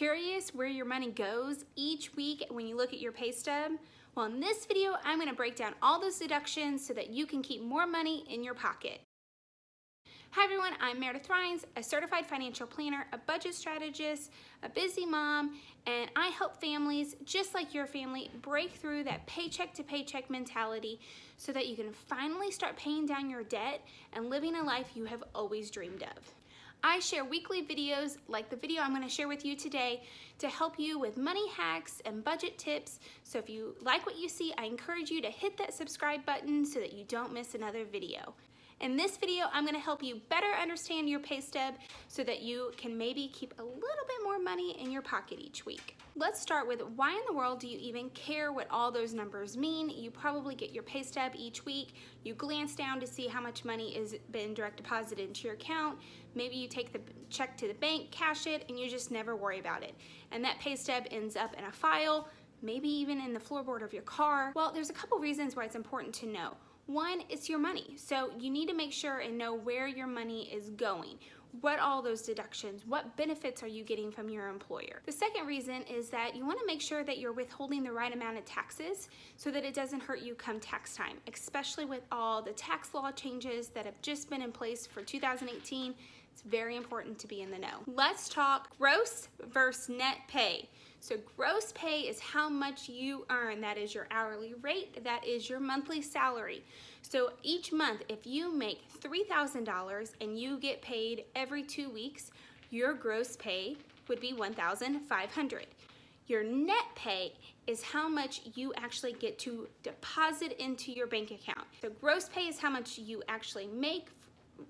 Curious where your money goes each week when you look at your pay stub? Well, in this video, I'm gonna break down all those deductions so that you can keep more money in your pocket. Hi everyone, I'm Meredith Rhines, a certified financial planner, a budget strategist, a busy mom, and I help families just like your family break through that paycheck to paycheck mentality so that you can finally start paying down your debt and living a life you have always dreamed of. I share weekly videos like the video I'm going to share with you today to help you with money hacks and budget tips. So if you like what you see, I encourage you to hit that subscribe button so that you don't miss another video. In this video, I'm gonna help you better understand your pay stub so that you can maybe keep a little bit more money in your pocket each week. Let's start with why in the world do you even care what all those numbers mean? You probably get your pay stub each week. You glance down to see how much money is been direct deposited into your account. Maybe you take the check to the bank, cash it, and you just never worry about it. And that pay stub ends up in a file, maybe even in the floorboard of your car. Well, there's a couple reasons why it's important to know. One, it's your money. So you need to make sure and know where your money is going. What all those deductions, what benefits are you getting from your employer? The second reason is that you wanna make sure that you're withholding the right amount of taxes so that it doesn't hurt you come tax time, especially with all the tax law changes that have just been in place for 2018. It's very important to be in the know. Let's talk gross versus net pay. So gross pay is how much you earn. That is your hourly rate. That is your monthly salary. So each month, if you make $3,000 and you get paid every two weeks, your gross pay would be 1,500. Your net pay is how much you actually get to deposit into your bank account. So gross pay is how much you actually make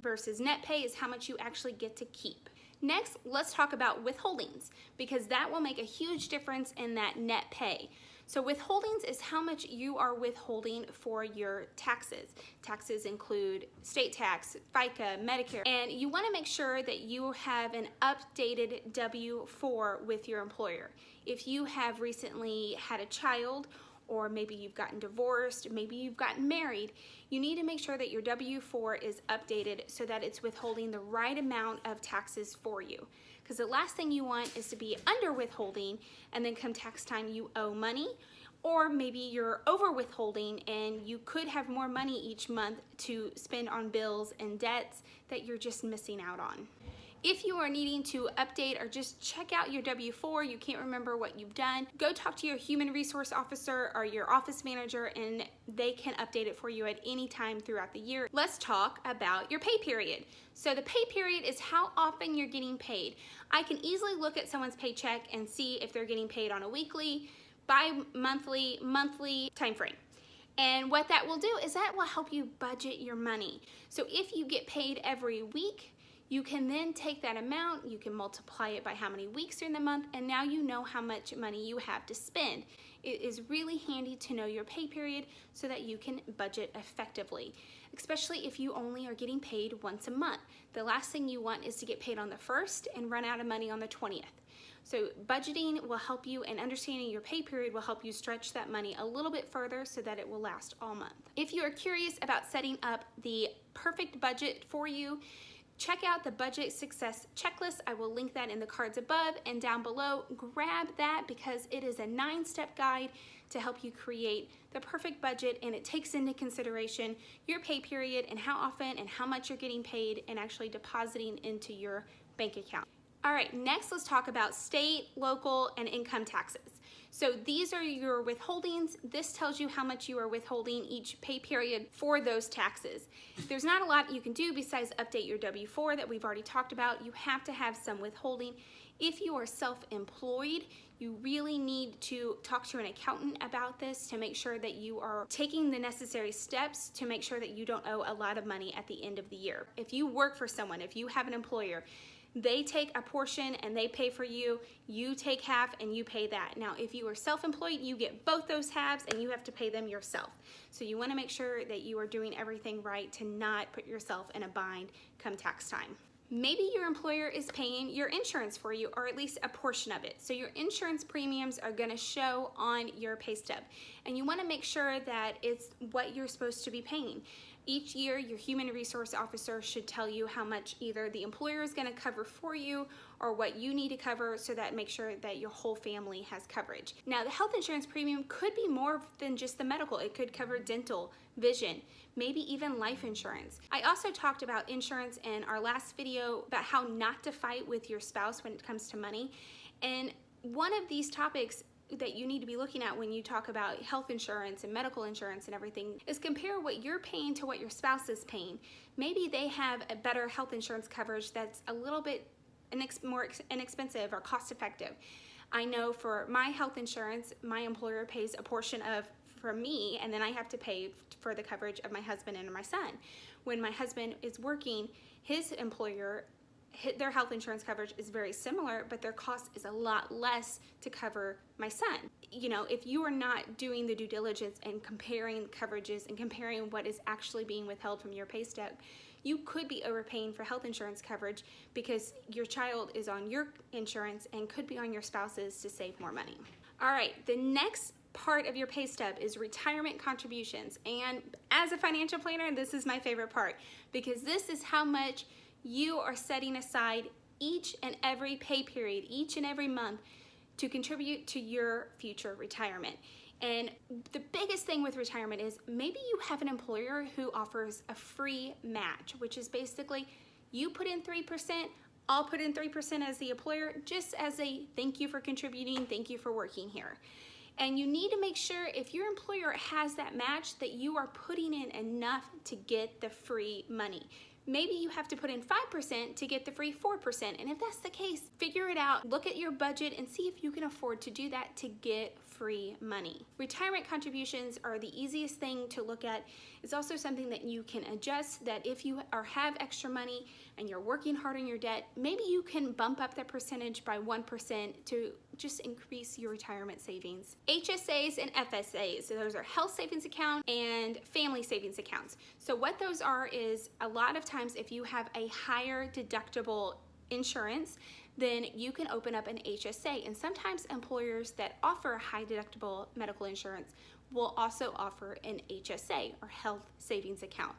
versus net pay is how much you actually get to keep. Next, let's talk about withholdings because that will make a huge difference in that net pay. So withholdings is how much you are withholding for your taxes. Taxes include state tax, FICA, Medicare, and you wanna make sure that you have an updated W-4 with your employer. If you have recently had a child or maybe you've gotten divorced, maybe you've gotten married, you need to make sure that your W-4 is updated so that it's withholding the right amount of taxes for you. Because the last thing you want is to be under withholding and then come tax time you owe money or maybe you're over withholding and you could have more money each month to spend on bills and debts that you're just missing out on. If you are needing to update or just check out your W-4, you can't remember what you've done, go talk to your human resource officer or your office manager and they can update it for you at any time throughout the year. Let's talk about your pay period. So the pay period is how often you're getting paid. I can easily look at someone's paycheck and see if they're getting paid on a weekly, bi-monthly, monthly time frame. And what that will do is that will help you budget your money. So if you get paid every week, you can then take that amount, you can multiply it by how many weeks are in the month, and now you know how much money you have to spend. It is really handy to know your pay period so that you can budget effectively, especially if you only are getting paid once a month. The last thing you want is to get paid on the first and run out of money on the 20th. So budgeting will help you and understanding your pay period will help you stretch that money a little bit further so that it will last all month. If you are curious about setting up the perfect budget for you, Check out the Budget Success Checklist. I will link that in the cards above and down below. Grab that because it is a nine-step guide to help you create the perfect budget and it takes into consideration your pay period and how often and how much you're getting paid and actually depositing into your bank account. All right, next let's talk about state, local, and income taxes. So these are your withholdings. This tells you how much you are withholding each pay period for those taxes. There's not a lot you can do besides update your W-4 that we've already talked about. You have to have some withholding. If you are self-employed, you really need to talk to an accountant about this to make sure that you are taking the necessary steps to make sure that you don't owe a lot of money at the end of the year. If you work for someone, if you have an employer, they take a portion and they pay for you, you take half and you pay that. Now, if you are self-employed, you get both those halves and you have to pay them yourself. So you wanna make sure that you are doing everything right to not put yourself in a bind come tax time. Maybe your employer is paying your insurance for you or at least a portion of it. So your insurance premiums are gonna show on your pay stub. And you wanna make sure that it's what you're supposed to be paying. Each year, your human resource officer should tell you how much either the employer is gonna cover for you or what you need to cover so that make sure that your whole family has coverage. Now, the health insurance premium could be more than just the medical. It could cover dental, vision, maybe even life insurance. I also talked about insurance in our last video about how not to fight with your spouse when it comes to money. And one of these topics that you need to be looking at when you talk about health insurance and medical insurance and everything is compare what you're paying to what your spouse is paying. Maybe they have a better health insurance coverage that's a little bit more inexpensive or cost effective. I know for my health insurance, my employer pays a portion of for me and then I have to pay for the coverage of my husband and my son. When my husband is working, his employer their health insurance coverage is very similar, but their cost is a lot less to cover my son. You know, if you are not doing the due diligence and comparing coverages and comparing what is actually being withheld from your pay stub, you could be overpaying for health insurance coverage because your child is on your insurance and could be on your spouse's to save more money. All right, the next part of your pay stub is retirement contributions. And as a financial planner, this is my favorite part because this is how much you are setting aside each and every pay period, each and every month to contribute to your future retirement. And the biggest thing with retirement is maybe you have an employer who offers a free match, which is basically you put in 3%, I'll put in 3% as the employer, just as a thank you for contributing, thank you for working here. And you need to make sure if your employer has that match that you are putting in enough to get the free money maybe you have to put in 5% to get the free 4%. And if that's the case, figure it out, look at your budget and see if you can afford to do that to get free money. Retirement contributions are the easiest thing to look at. It's also something that you can adjust that if you are have extra money and you're working hard on your debt, maybe you can bump up that percentage by 1% to just increase your retirement savings. HSAs and FSAs, so those are health savings account and family savings accounts. So what those are is a lot of times if you have a higher deductible insurance, then you can open up an HSA. And sometimes employers that offer high deductible medical insurance will also offer an HSA or health savings account.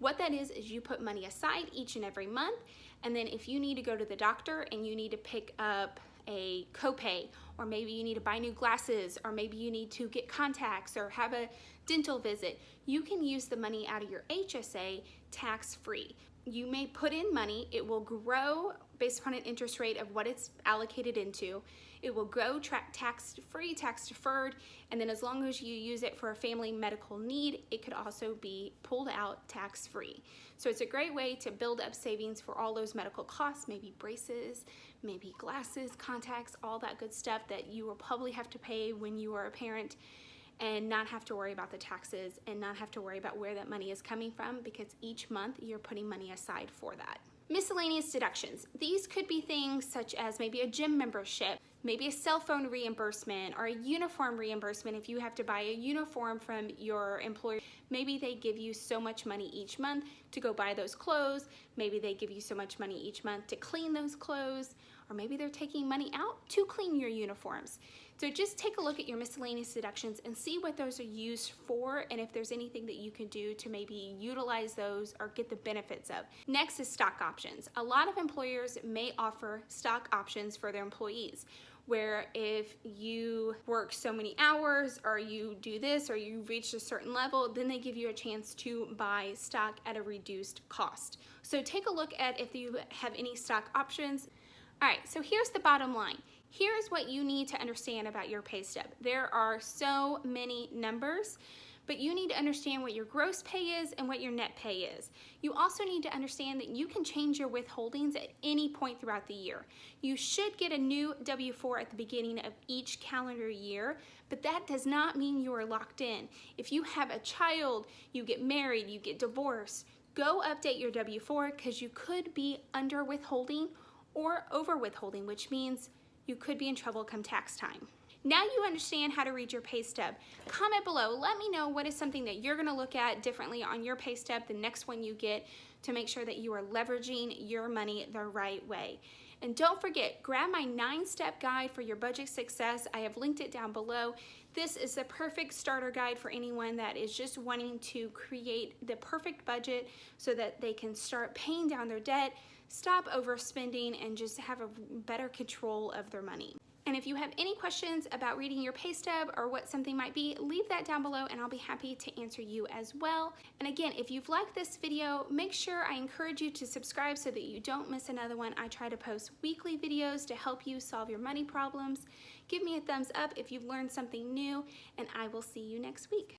What that is, is you put money aside each and every month. And then if you need to go to the doctor and you need to pick up a copay, or maybe you need to buy new glasses, or maybe you need to get contacts or have a dental visit, you can use the money out of your HSA tax free. You may put in money, it will grow based upon an interest rate of what it's allocated into. It will go tax free, tax deferred, and then as long as you use it for a family medical need, it could also be pulled out tax free. So it's a great way to build up savings for all those medical costs, maybe braces, maybe glasses, contacts, all that good stuff that you will probably have to pay when you are a parent and not have to worry about the taxes and not have to worry about where that money is coming from because each month you're putting money aside for that. Miscellaneous deductions. These could be things such as maybe a gym membership, maybe a cell phone reimbursement or a uniform reimbursement if you have to buy a uniform from your employer. Maybe they give you so much money each month to go buy those clothes. Maybe they give you so much money each month to clean those clothes or maybe they're taking money out to clean your uniforms. So just take a look at your miscellaneous deductions and see what those are used for and if there's anything that you can do to maybe utilize those or get the benefits of. Next is stock options. A lot of employers may offer stock options for their employees where if you work so many hours or you do this or you reach a certain level, then they give you a chance to buy stock at a reduced cost. So take a look at if you have any stock options. All right, so here's the bottom line. Here's what you need to understand about your pay stub. There are so many numbers, but you need to understand what your gross pay is and what your net pay is. You also need to understand that you can change your withholdings at any point throughout the year. You should get a new W-4 at the beginning of each calendar year, but that does not mean you are locked in. If you have a child, you get married, you get divorced, go update your W-4 because you could be under withholding or over withholding, which means you could be in trouble come tax time. Now you understand how to read your pay stub. Comment below, let me know what is something that you're gonna look at differently on your pay stub the next one you get to make sure that you are leveraging your money the right way. And don't forget, grab my nine step guide for your budget success. I have linked it down below. This is the perfect starter guide for anyone that is just wanting to create the perfect budget so that they can start paying down their debt, stop overspending, and just have a better control of their money. And if you have any questions about reading your pay stub or what something might be, leave that down below and I'll be happy to answer you as well. And again, if you've liked this video, make sure I encourage you to subscribe so that you don't miss another one. I try to post weekly videos to help you solve your money problems. Give me a thumbs up if you've learned something new and I will see you next week.